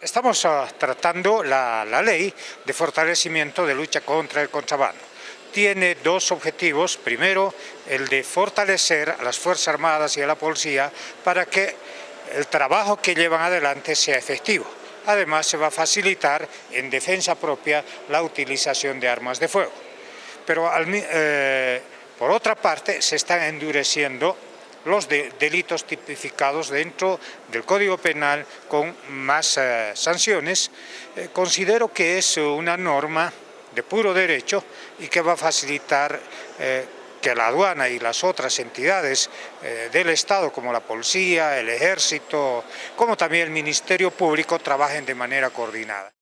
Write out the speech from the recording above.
Estamos ah, tratando la, la, ley de fortalecimiento de lucha contra el contrabando. Tiene dos objetivos. Primero, el de fortalecer a las Fuerzas Armadas y a la Policía para que el trabajo que llevan adelante sea efectivo. Además, se va a facilitar en defensa propia la utilización de armas de fuego. Pero, eh, por otra parte, se están endureciendo los de delitos tipificados dentro del Código Penal con más eh, sanciones, eh, considero que es una norma de puro derecho y que va a facilitar eh, que la aduana y las otras entidades del Estado, como la policía, el ejército, como también el Ministerio Público, trabajen de manera coordinada.